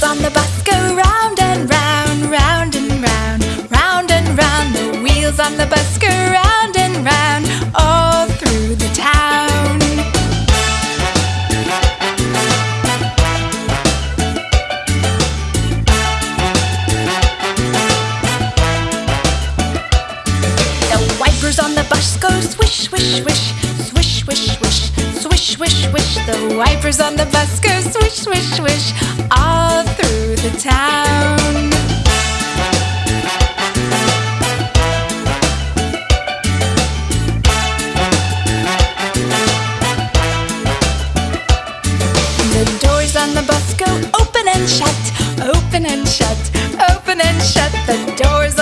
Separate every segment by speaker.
Speaker 1: wheels on the bus go round and round, round and round, round and round. The wheels on the bus go round and round all through the town. The wipers on the bus go swish, swish, swish, swish, swish, swish swish, swish, swish. The wipers on the bus go swish, swish, swish all And the bus go open and shut, open and shut, open and shut. The doors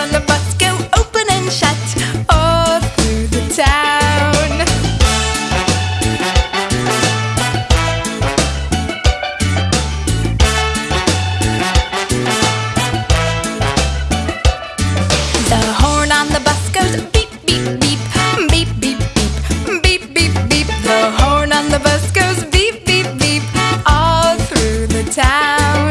Speaker 1: town.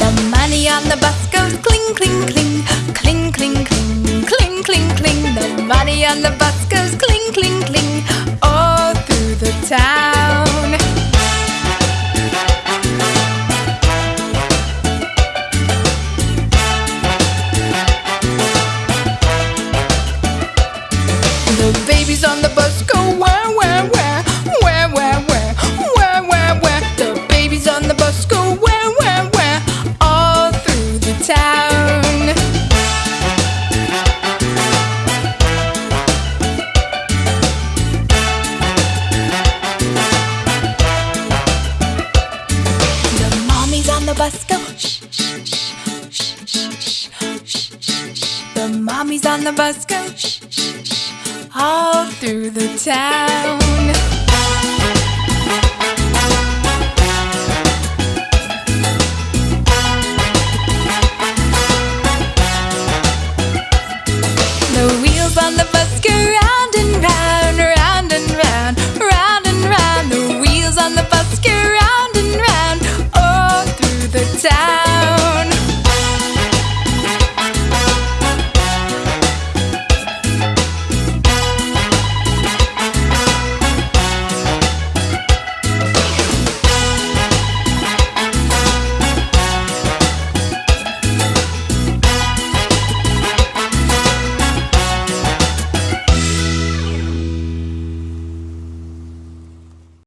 Speaker 1: The money on the bus goes cling, cling, cling, cling, cling, cling, cling, cling, cling. The money on the bus goes cling, cling, cling. busker. The mommy's on the bus go all through the town.